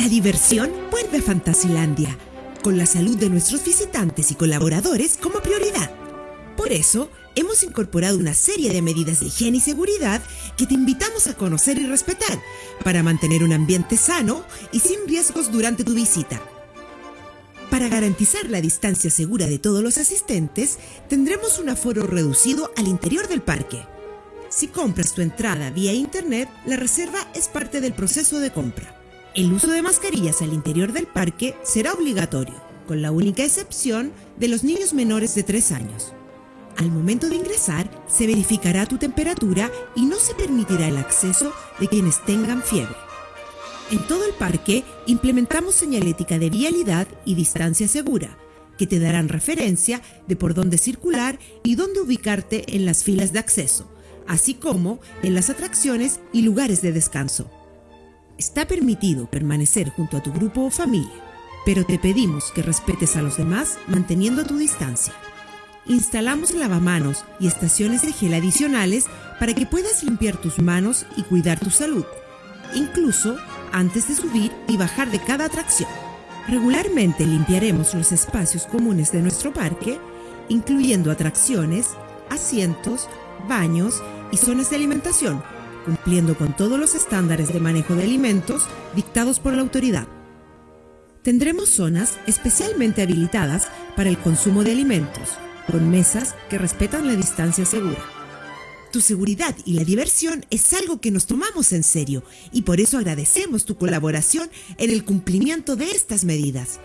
diversión vuelve a Fantasilandia, con la salud de nuestros visitantes y colaboradores como prioridad. Por eso, hemos incorporado una serie de medidas de higiene y seguridad que te invitamos a conocer y respetar para mantener un ambiente sano y sin riesgos durante tu visita. Para garantizar la distancia segura de todos los asistentes, tendremos un aforo reducido al interior del parque. Si compras tu entrada vía internet, la reserva es parte del proceso de compra. El uso de mascarillas al interior del parque será obligatorio, con la única excepción de los niños menores de 3 años. Al momento de ingresar, se verificará tu temperatura y no se permitirá el acceso de quienes tengan fiebre. En todo el parque implementamos señalética de vialidad y distancia segura, que te darán referencia de por dónde circular y dónde ubicarte en las filas de acceso, así como en las atracciones y lugares de descanso. Está permitido permanecer junto a tu grupo o familia, pero te pedimos que respetes a los demás manteniendo tu distancia. Instalamos lavamanos y estaciones de gel adicionales para que puedas limpiar tus manos y cuidar tu salud, incluso antes de subir y bajar de cada atracción. Regularmente limpiaremos los espacios comunes de nuestro parque, incluyendo atracciones, asientos, baños y zonas de alimentación, cumpliendo con todos los estándares de manejo de alimentos dictados por la autoridad. Tendremos zonas especialmente habilitadas para el consumo de alimentos, con mesas que respetan la distancia segura. Tu seguridad y la diversión es algo que nos tomamos en serio y por eso agradecemos tu colaboración en el cumplimiento de estas medidas.